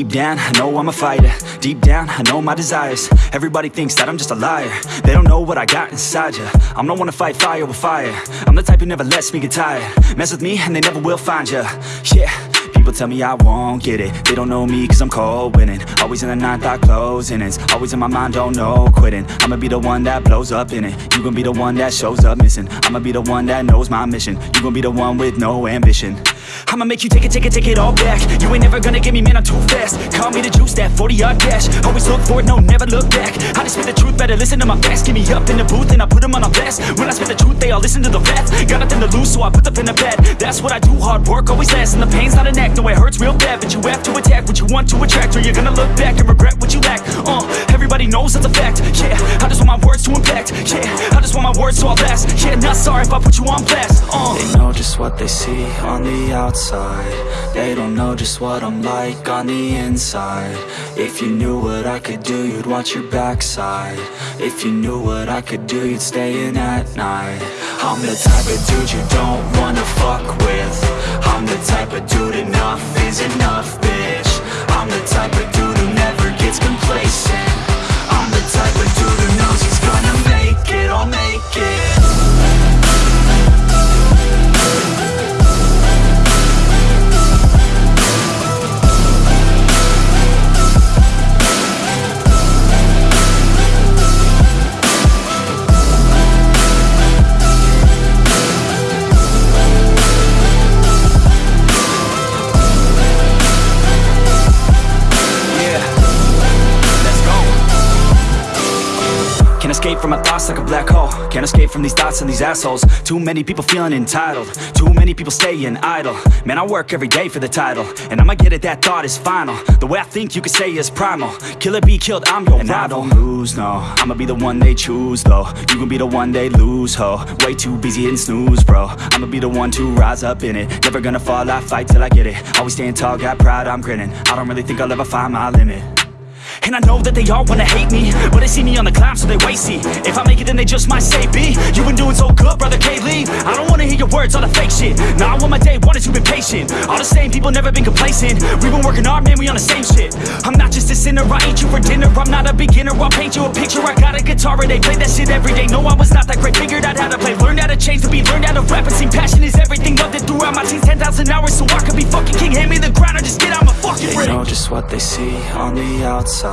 Deep down, I know I'm a fighter. Deep down, I know my desires. Everybody thinks that I'm just a liar. They don't know what I got inside ya. I'm the one to fight fire with fire. I'm the type who never lets me get tired. Mess with me and they never will find ya. Yeah People tell me I won't get it. They don't know me cause I'm cold winning. Always in the ninth, I closing It's always in my mind, don't know quitting. I'ma be the one that blows up in it. You gon' be the one that shows up missing. I'ma be the one that knows my mission. You gon' be the one with no ambition I'ma make you take it, take it, take it all back. You ain't never gonna get me, man, I'm too fast. Call me the juice, that 40-yard dash. Always look forward, no, never look back. I just spit the truth, better listen to my facts. Get me up in the booth and I put them on a blast. When I spit the truth, they all listen to the facts Got nothing to lose, so I put the pen to bed. That's what I do, hard work always lasts And the pain's not an act, no, it hurts real bad. But you have to attack what you want to attract Or you're gonna look back and regret what you lack. Uh, everybody knows that's a fact. Yeah, I just want my words to impact. Yeah, words to all last Yeah, not sorry if I put you on blast Uh, They know just what they see on the outside. They don't know just what I'm like on the inside. If you knew what I could do, you'd watch your backside. If you knew what I could do, you'd stay in at night. I'm the type of dude you don't wanna fuck with. I'm the type of dude enough is escape from my thoughts like a black hole. Can't escape from these thoughts and these assholes. Too many people feeling entitled. Too many people staying idle. Man, I work every day for the title. And I'ma get it, that thought is final. The way I think you could say is primal. Kill it, be killed, I'm your and rival. I don't lose, no. I'ma be the one they choose, though. You gon' be the one they lose, ho. Way too busy hitting snooze, bro. I'ma be the one to rise up in it. Never gonna fall, I fight till I get it. Always staying tall, got pride, I'm grinning. I don't really think I'll ever find my limit and I know that they all wanna hate me But they see me on the climb so they wait see. If I make it then they just might say B You been doing so good brother K-Lee I don't wanna hear your words all the fake shit. Now I want my day one is you been patient. All the same people never been complacent. We've been working hard man we on the same shit. I'm not just a sinner I ain't you for dinner. I'm not a beginner I'll paint you a picture. I got a guitar and they play that shit every day. No I was not that great. Figured out how to play Learned how to change the beat learned how to rap. And sing Passion is everything loved it throughout my teens 10,000 hours so I could be fucking king. Hand me the ground or just get out my fucking They ring know just what they see on the outside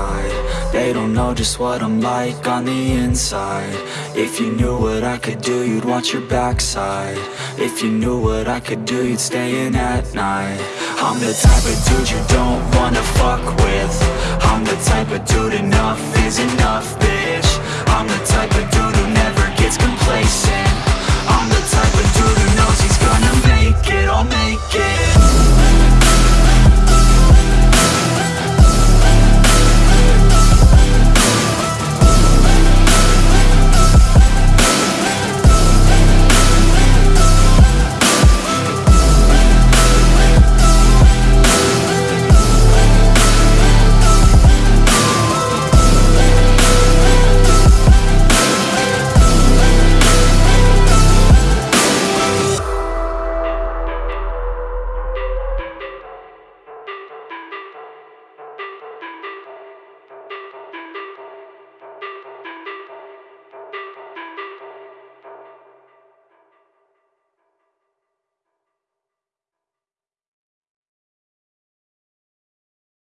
They don't know just what I'm like on the inside. If you knew what I could do, you'd watch your backside. If you knew what I could do, you'd stay in at night. I'm the type of dude you don't wanna fuck with. I'm the type of dude enough is enough, bitch